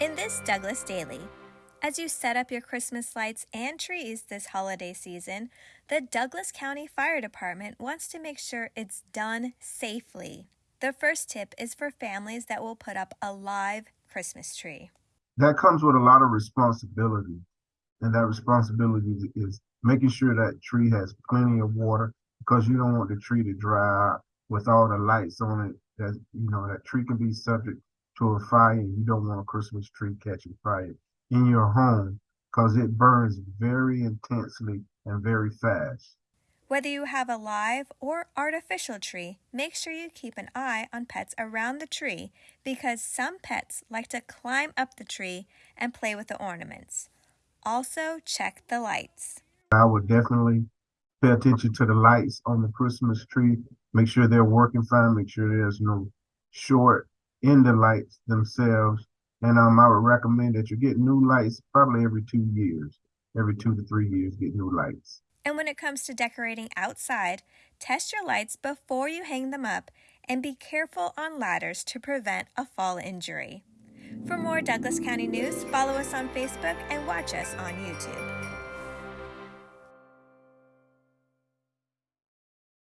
In this Douglas Daily, as you set up your Christmas lights and trees this holiday season, the Douglas County Fire Department wants to make sure it's done safely. The first tip is for families that will put up a live Christmas tree. That comes with a lot of responsibility. And that responsibility is making sure that tree has plenty of water because you don't want the tree to dry out with all the lights on it. That you know that tree can be subject to a fire you don't want a Christmas tree catching fire in your home because it burns very intensely and very fast. Whether you have a live or artificial tree, make sure you keep an eye on pets around the tree because some pets like to climb up the tree and play with the ornaments. Also, check the lights. I would definitely pay attention to the lights on the Christmas tree. Make sure they're working fine. Make sure there's no short in the lights themselves. And um, I would recommend that you get new lights probably every two years. Every two to three years, get new lights. And when it comes to decorating outside, test your lights before you hang them up and be careful on ladders to prevent a fall injury. For more Douglas County news, follow us on Facebook and watch us on YouTube.